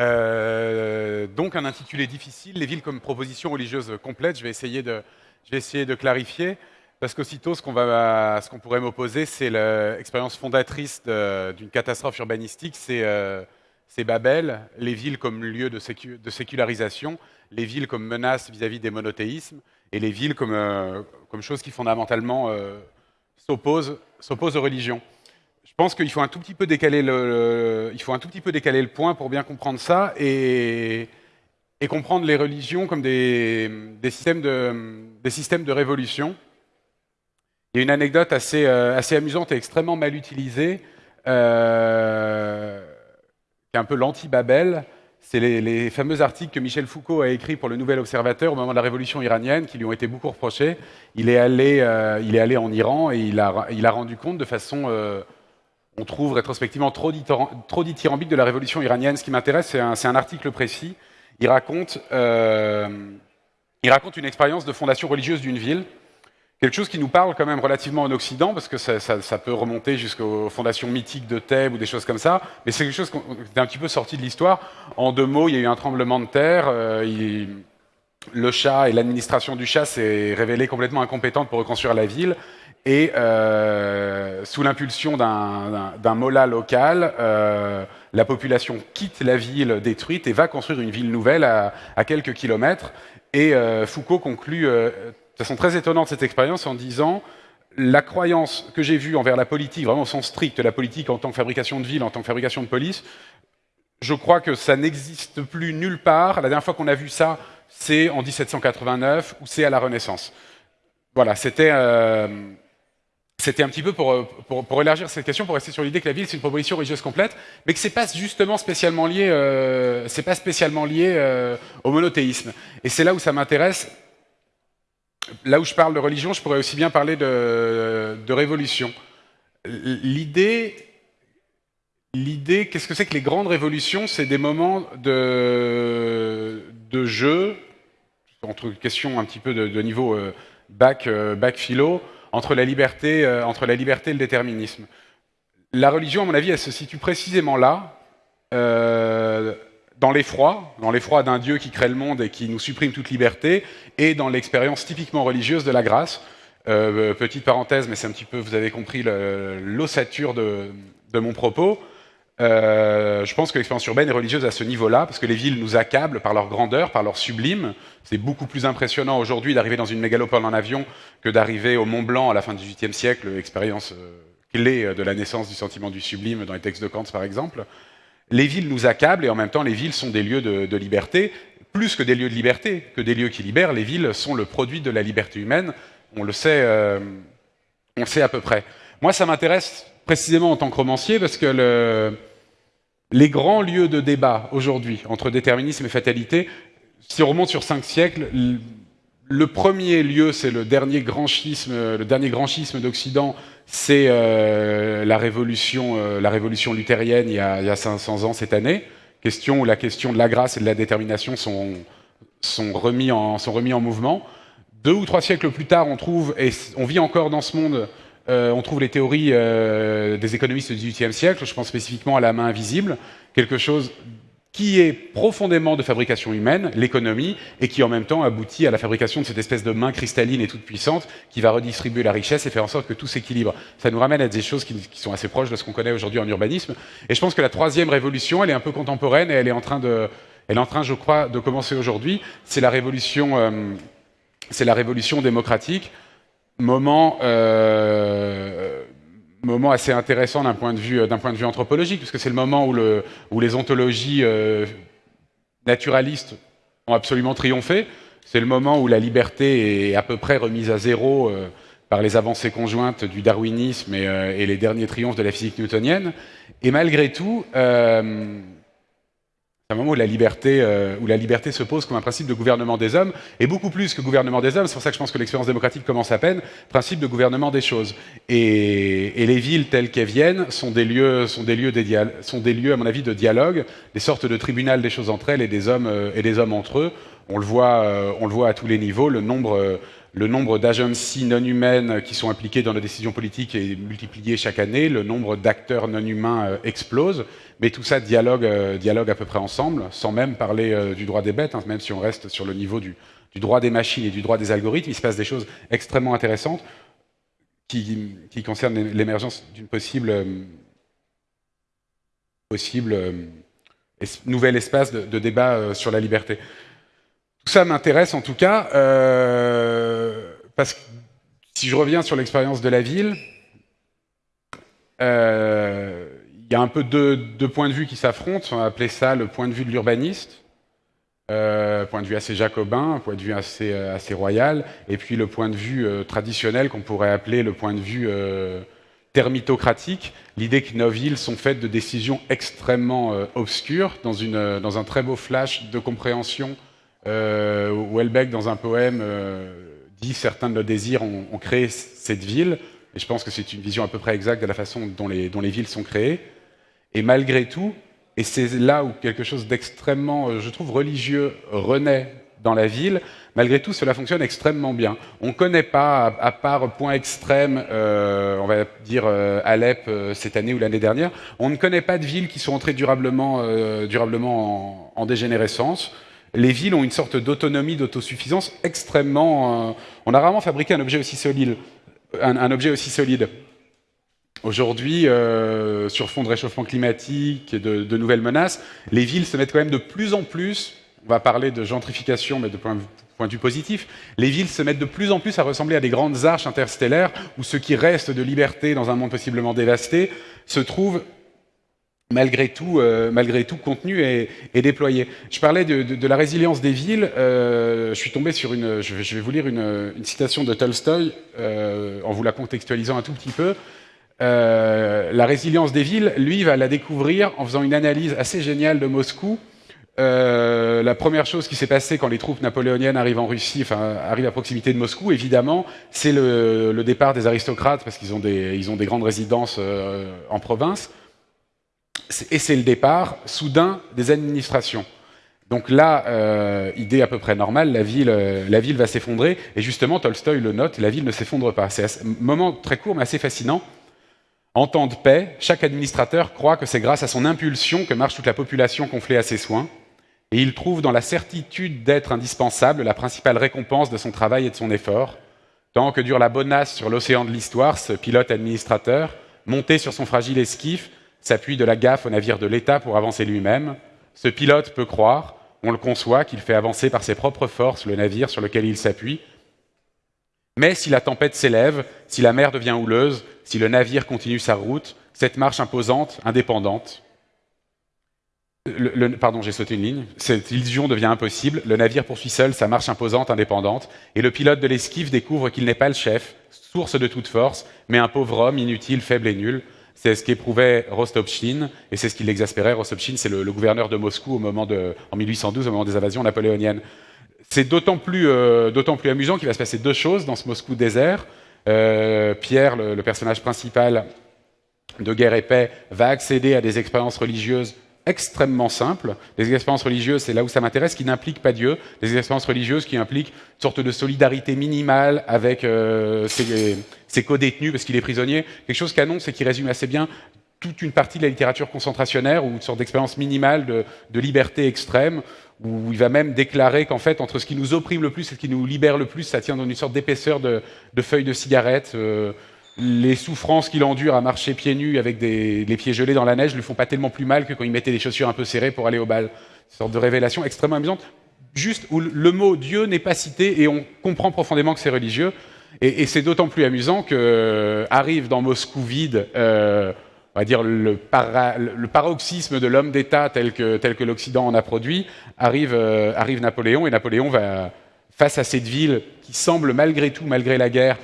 Euh, donc un intitulé difficile, les villes comme proposition religieuse complète. Je vais essayer de, clarifier. Parce qu'aussitôt, ce qu'on pourrait m'opposer, c'est l'expérience fondatrice d'une catastrophe urbanistique, euh, c'est Babel, les villes comme lieu de, sécularisation, les villes comme menace vis-à-vis des monothéismes, et les villes comme, euh, comme chose qui fondamentalement euh, s'oppose aux religions. Je pense qu'il faut un tout petit peu décaler le, il faut un tout petit peu décaler le point pour bien comprendre ça et, et comprendre les religions comme des, des, systèmes de, des systèmes de révolution. Il y a une anecdote assez, euh, assez amusante et extrêmement mal utilisée, euh, qui est un peu l'anti-Babel. C'est les, fameux articles que Michel Foucault a écrits pour le Nouvel Observateur au moment de la révolution iranienne, qui lui ont été beaucoup reprochés. Il est allé, euh, il est allé en Iran et il a, il a rendu compte de façon, on trouve rétrospectivement trop, trop dithyrambique de la révolution iranienne. Ce qui m'intéresse, c'est un, article précis. Il raconte, il raconte une expérience de fondation religieuse d'une ville Quelque chose qui nous parle quand même relativement en Occident, parce que ça, peut remonter jusqu'aux fondations mythiques de Thèbes ou des choses comme ça, mais c'est quelque chose qui est un petit peu sorti de l'histoire. En deux mots, il y a eu un tremblement de terre, euh, le chat et l'administration du chat s'est révélée complètement incompétente pour reconstruire la ville, et euh, sous l'impulsion d'un mollah local, euh, la population quitte la ville détruite et va construire une ville nouvelle à, à quelques kilomètres. Et euh, Foucault conclut de façon très étonnante cette expérience en disant la croyance que j'ai vue envers la politique, vraiment au sens strict, la politique en tant que fabrication de ville, en tant que fabrication de police, je crois que ça n'existe plus nulle part. La dernière fois qu'on a vu ça, c'est en 1789 ou c'est à la Renaissance. Voilà, c'était c'était un petit peu pour, pour, élargir cette question, pour rester sur l'idée que la ville c'est une proposition religieuse complète, mais que c'est pas justement spécialement lié, euh, pas spécialement lié euh, au monothéisme. Et c'est là où ça m'intéresse là où je parle de religion, je pourrais aussi bien parler de, révolution. L'idée, qu'est-ce que c'est que les grandes révolutions? C'est des moments de, de jeu, entre questions un petit peu de, niveau euh, bac, euh, bac philo, entre la, liberté, euh, entre la liberté et le déterminisme. La religion, à mon avis, elle se situe précisément là, dans l'effroi, dans l'effroi d'un Dieu qui crée le monde et qui nous supprime toute liberté, et dans l'expérience typiquement religieuse de la grâce. Euh, petite parenthèse, mais c'est un petit peu, vous avez compris l'ossature de, mon propos. Euh, je pense que l'expérience urbaine est religieuse à ce niveau-là, parce que les villes nous accablent par leur grandeur, par leur sublime. C'est beaucoup plus impressionnant aujourd'hui d'arriver dans une mégalopole en avion que d'arriver au Mont Blanc à la fin du XVIIIe siècle, expérience euh, clé de la naissance du sentiment du sublime dans les textes de Kant, par exemple les villes nous accablent et en même temps les villes sont des lieux de, liberté. Plus que des lieux de liberté, que des lieux qui libèrent, les villes sont le produit de la liberté humaine. On le sait, euh, on sait à peu près. Moi, ça m'intéresse précisément en tant que romancier parce que les grands lieux de débat aujourd'hui entre déterminisme et fatalité, si on remonte sur cinq siècles, le premier lieu, c'est le dernier grand schisme, le dernier grand schisme d'Occident, c'est euh, la, révolution, euh, la révolution luthérienne il y, a, il y, a, 500 ans cette année. Question où la question de la grâce et de la détermination sont, sont, remis, en, sont remis en mouvement. Deux ou trois siècles plus tard, on trouve, et on vit encore dans ce monde, euh, on trouve les théories euh, des économistes du XVIIIe siècle, je pense spécifiquement à la main invisible, quelque chose qui est profondément de fabrication humaine, l'économie, et qui en même temps aboutit à la fabrication de cette espèce de main cristalline et toute puissante qui va redistribuer la richesse et faire en sorte que tout s'équilibre. Ça nous ramène à des choses qui, sont assez proches de ce qu'on connaît aujourd'hui en urbanisme. Et je pense que la troisième révolution, elle est un peu contemporaine et elle est en train de, elle est en train, je crois, de commencer aujourd'hui. C'est la euh, c'est la révolution démocratique. Moment euh, moment assez intéressant d'un point, de vue, point de vue anthropologique, puisque c'est le moment où, le, où les ontologies euh, naturalistes ont absolument triomphé. C'est le moment où la liberté est à peu près remise à zéro euh, par les avancées conjointes du darwinisme et, et, les derniers triomphes de la physique newtonienne. Et malgré tout, c'est un moment où la, liberté, euh, où la liberté se pose comme un principe de gouvernement des hommes, et beaucoup plus que gouvernement des hommes, c'est pour ça que je pense que l'expérience démocratique commence à peine, principe de gouvernement des choses. Et, et les villes telles qu'elles viennent sont des lieux, sont des lieux, des sont des lieux, à mon avis, de dialogue, des sortes de tribunal des choses entre elles et des hommes, euh, et des hommes entre eux. On le voit, on le voit à tous les niveaux. Le nombre, nombre d'agencies non humaines qui sont impliquées dans nos décisions politiques est multiplié chaque année. Le nombre d'acteurs non humains explose. Mais tout ça dialogue, dialogue à peu près ensemble, sans même parler du droit des bêtes, hein, même si on reste sur le niveau du, droit des machines et du droit des algorithmes. Il se passe des choses extrêmement intéressantes qui, concernent l'émergence d'une possible possible euh, nouvel espace de, débat euh, sur la liberté. Tout ça m'intéresse en tout cas, euh, parce que si je reviens sur l'expérience de la ville, il y a un peu deux, points de vue qui s'affrontent. On va appeler ça le point de vue de l'urbaniste, point de vue assez jacobin, point de vue assez, royal, et puis le point de vue traditionnel qu'on pourrait appeler le point de vue thermitocratique, l'idée que nos villes sont faites de décisions extrêmement euh, obscures, dans, une, euh, dans, un très beau flash de compréhension, euh, Welbeck, dans un poème, euh, dit « Certains de nos désirs ont, créé cette ville », et je pense que c'est une vision à peu près exacte de la façon dont les, villes sont créées, et malgré tout, et c'est là où quelque chose d'extrêmement, je trouve, religieux renaît dans la ville, Malgré tout, cela fonctionne extrêmement bien. On ne connaît pas, à, part point extrême, euh, on va dire euh, Alep euh, cette année ou l'année dernière, on ne connaît pas de villes qui sont entrées durablement, durablement en, dégénérescence. Les villes ont une sorte d'autonomie, d'autosuffisance extrêmement... on a rarement fabriqué un objet aussi solide. Un, objet aussi solide. Aujourd'hui, sur fond de réchauffement climatique et de, de nouvelles menaces, les villes se mettent quand même de plus en plus on va parler de gentrification, mais de point, point de vue positif, les villes se mettent de plus en plus à ressembler à des grandes arches interstellaires où ce qui reste de liberté dans un monde possiblement dévasté se trouve malgré tout, euh, malgré tout contenu et, déployé. Je parlais de, la résilience des villes. Euh, je suis tombé sur une. Je vais, vous lire une, citation de Tolstoï euh, en vous la contextualisant un tout petit peu. la résilience des villes, lui, va la découvrir en faisant une analyse assez géniale de Moscou euh, la première chose qui s'est passée quand les troupes napoléoniennes arrivent en Russie, enfin arrivent à proximité de Moscou, évidemment, c'est le, départ des aristocrates parce qu'ils ont des, ils ont des grandes résidences euh, en province, et c'est le départ soudain des administrations. Donc là, euh, idée à peu près normale, la ville, la ville va s'effondrer, et justement Tolstoï le note, la ville ne s'effondre pas. C'est un moment très court mais assez fascinant. En temps de paix, chaque administrateur croit que c'est grâce à son impulsion que marche toute la population conflée à ses soins et il trouve dans la certitude d'être indispensable la principale récompense de son travail et de son effort. Tant que dure la bonasse sur l'océan de l'histoire, ce pilote administrateur, monté sur son fragile esquif, s'appuie de la gaffe au navire de l'État pour avancer lui-même. Ce pilote peut croire, on le conçoit, qu'il fait avancer par ses propres forces le navire sur lequel il s'appuie. Mais si la tempête s'élève, si la mer devient houleuse, si le navire continue sa route, cette marche imposante, indépendante, pardon, j'ai sauté une ligne. Cette illusion devient impossible. Le navire poursuit seul sa marche imposante, indépendante, et le pilote de l'esquive découvre qu'il n'est pas le chef, source de toute force, mais un pauvre homme inutile, faible et nul. C'est ce qu'éprouvait Rostopchine, et c'est ce qui l'exaspérait. Rostopchine, c'est le, gouverneur de Moscou au moment en 1812, au moment des invasions napoléoniennes. C'est d'autant plus, euh, plus, amusant qu'il va se passer deux choses dans ce Moscou désert. Euh, Pierre, le personnage principal de Guerre et Paix, va accéder à des expériences religieuses extrêmement simples, des expériences religieuses, c'est là où ça m'intéresse, qui n'impliquent pas Dieu, des expériences religieuses qui impliquent une sorte de solidarité minimale avec euh, ses, co-détenus parce qu'il est prisonnier, quelque chose qu'annonce et qui résume assez bien toute une partie de la littérature concentrationnaire ou une sorte d'expérience minimale de, liberté extrême, où il va même déclarer qu'en fait, entre ce qui nous opprime le plus et ce qui nous libère le plus, ça tient dans une sorte d'épaisseur de, feuilles de cigarettes. Euh, les souffrances qu'il endure à marcher pieds nus avec des, les pieds gelés dans la neige lui font pas tellement plus mal que quand il mettait des chaussures un peu serrées pour aller au bal. Une sorte de révélation extrêmement amusante, juste où le mot Dieu n'est pas cité et on comprend profondément que c'est religieux. Et, c'est d'autant plus amusant que euh, arrive dans Moscou vide, euh, on va dire le, paroxysme de l'homme d'État tel que, l'Occident en a produit, euh, arrive Napoléon et Napoléon va face à cette ville qui semble malgré tout, malgré la guerre,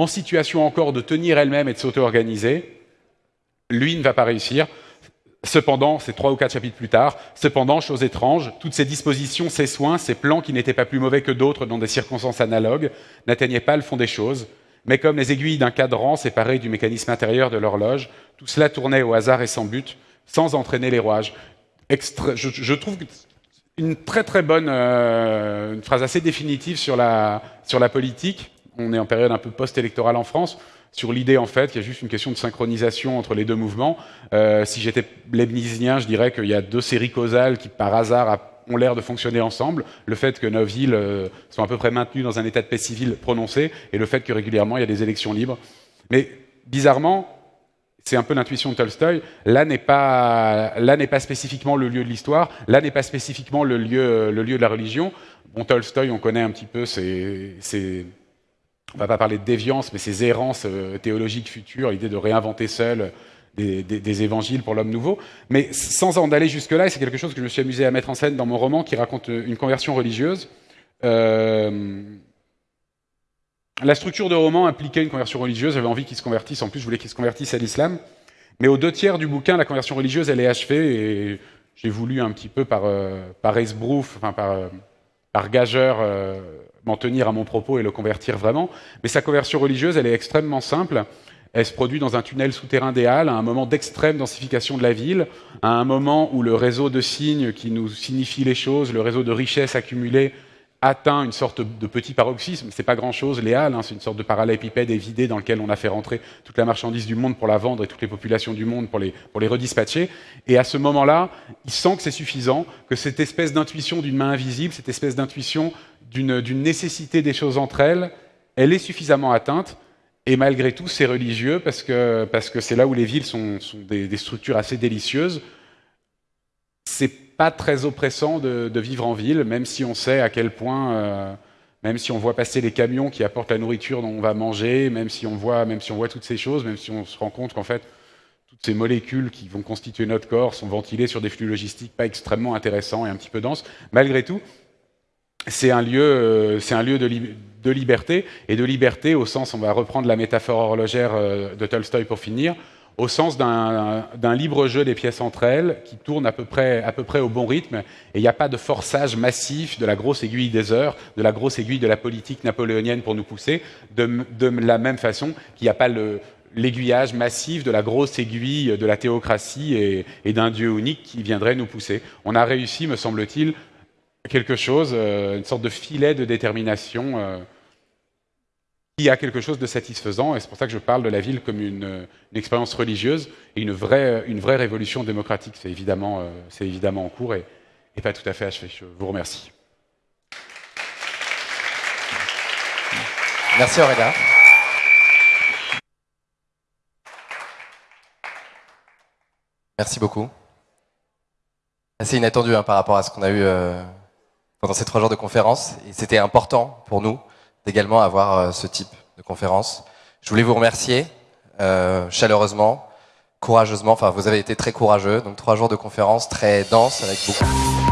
en situation encore de tenir elle-même et de s'auto-organiser, lui ne va pas réussir. Cependant, c'est trois ou quatre chapitres plus tard, cependant, chose étrange, toutes ces dispositions, ces soins, ces plans qui n'étaient pas plus mauvais que d'autres dans des circonstances analogues, n'atteignaient pas le fond des choses, mais comme les aiguilles d'un cadran séparé du mécanisme intérieur de l'horloge, tout cela tournait au hasard et sans but, sans entraîner les rouages. je, trouve une très très bonne, euh, phrase assez définitive sur la, sur la politique. On est en période un peu post-électorale en France sur l'idée en fait qu'il y a juste une question de synchronisation entre les deux mouvements. Euh, si j'étais leibnizien, je dirais qu'il y a deux séries causales qui par hasard ont l'air de fonctionner ensemble. Le fait que nos villes euh, sont à peu près maintenues dans un état de paix civil prononcé et le fait que régulièrement il y a des élections libres. Mais bizarrement, c'est un peu l'intuition de Tolstoï, là n'est pas, pas spécifiquement le lieu de l'histoire, là n'est pas spécifiquement le lieu, le lieu de la religion. Bon, Tolstoï, on connaît un petit peu ses, on va pas parler de déviance, mais ces errances euh, théologiques futures, l'idée de réinventer seul des, évangiles pour l'homme nouveau. Mais sans en aller jusque-là, et c'est quelque chose que je me suis amusé à mettre en scène dans mon roman qui raconte euh, une conversion religieuse. Euh, la structure de roman impliquait une conversion religieuse, j'avais envie qu'il se convertisse, en plus je voulais qu'il se convertisse à l'islam. Mais aux deux tiers du bouquin, la conversion religieuse, elle est achevée, et j'ai voulu un petit peu par, par esbrouf, enfin par, par gageur, m'en tenir à mon propos et le convertir vraiment. Mais sa conversion religieuse, elle est extrêmement simple. Elle se produit dans un tunnel souterrain des Halles, à un moment d'extrême densification de la ville, à un moment où le réseau de signes qui nous signifie les choses, le réseau de richesses accumulées, atteint une sorte de petit paroxysme. C'est pas grand-chose, les Halles, hein, c'est une sorte de parallélépipède évidé dans lequel on a fait rentrer toute la marchandise du monde pour la vendre et toutes les populations du monde pour les, pour les redispatcher. Et à ce moment-là, il sent que c'est suffisant, que cette espèce d'intuition d'une main invisible, cette espèce d'intuition d'une nécessité des choses entre elles, elle est suffisamment atteinte. Et malgré tout, c'est religieux parce que c'est parce que là où les villes sont, des, structures assez délicieuses. C'est pas très oppressant de, vivre en ville, même si on sait à quel point, euh, même si on voit passer les camions qui apportent la nourriture dont on va manger, même si on voit, même si on voit toutes ces choses, même si on se rend compte qu'en fait toutes ces molécules qui vont constituer notre corps sont ventilées sur des flux logistiques pas extrêmement intéressants et un petit peu denses. Malgré tout, c'est un lieu, euh, c'est un lieu de, liberté, et de liberté au sens, on va reprendre la métaphore horlogère euh, de Tolstoï pour finir, au sens d'un libre jeu des pièces entre elles, qui tourne à peu près, à peu près au bon rythme, et il n'y a pas de forçage massif de la grosse aiguille des heures, de la grosse aiguille de la politique napoléonienne pour nous pousser, de, la même façon qu'il n'y a pas l'aiguillage massif de la grosse aiguille de la théocratie et, et d'un Dieu unique qui viendrait nous pousser. On a réussi, me semble-t-il, quelque chose, euh, une sorte de filet de détermination euh, qui a quelque chose de satisfaisant. Et c'est pour ça que je parle de la ville comme une, expérience religieuse et une vraie, une vraie révolution démocratique. C'est évidemment, euh, c'est évidemment en cours et, pas tout à fait achevé. Je vous remercie. Merci Aurélia. Merci beaucoup. Assez inattendu hein, par rapport à ce qu'on a eu pendant ces trois jours de conférence. Et c'était important pour nous d'également avoir euh, ce type de conférence. Je voulais vous remercier euh, chaleureusement, courageusement. Enfin, vous avez été très courageux. Donc trois jours de conférence très dense avec beaucoup.